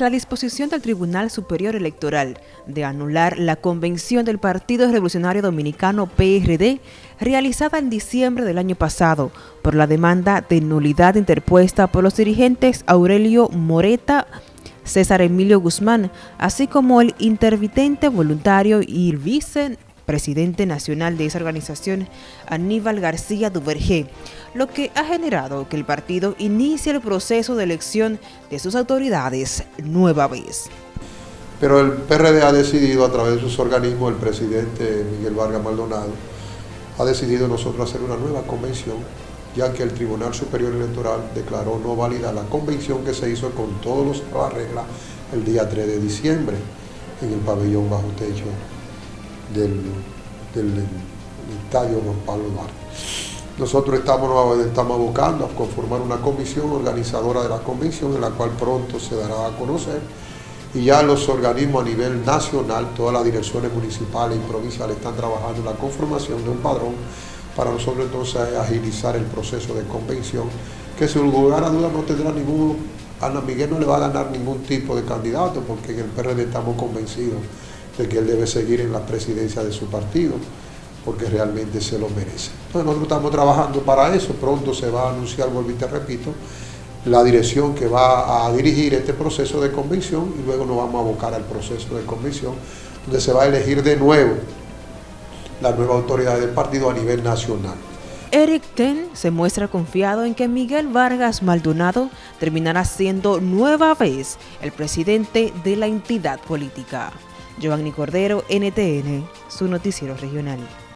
La disposición del Tribunal Superior Electoral de anular la convención del Partido Revolucionario Dominicano PRD realizada en diciembre del año pasado por la demanda de nulidad interpuesta por los dirigentes Aurelio Moreta, César Emilio Guzmán, así como el intervitente voluntario y el vice presidente nacional de esa organización, Aníbal García Duvergé, lo que ha generado que el partido inicie el proceso de elección de sus autoridades nueva vez. Pero el PRD ha decidido a través de sus organismos, el presidente Miguel Vargas Maldonado, ha decidido nosotros hacer una nueva convención, ya que el Tribunal Superior Electoral declaró no válida la convención que se hizo con todas las reglas el día 3 de diciembre en el pabellón bajo techo del, estadio Juan Pablo Duarte. Nosotros estamos, estamos abocando a conformar una comisión organizadora de la convención, en la cual pronto se dará a conocer, y ya los organismos a nivel nacional, todas las direcciones municipales y provinciales están trabajando en la conformación de un padrón para nosotros entonces agilizar el proceso de convención, que sin lugar a dudas no tendrá ningún, Ana Miguel no le va a ganar ningún tipo de candidato, porque en el PRD estamos convencidos de que él debe seguir en la presidencia de su partido, porque realmente se lo merece. Entonces nosotros estamos trabajando para eso, pronto se va a anunciar, vuelvo y te repito, la dirección que va a dirigir este proceso de convención y luego nos vamos a abocar al proceso de convención, donde se va a elegir de nuevo la nueva autoridad del partido a nivel nacional. Eric Ten se muestra confiado en que Miguel Vargas Maldonado terminará siendo nueva vez el presidente de la entidad política. Giovanni Cordero, NTN, su noticiero regional.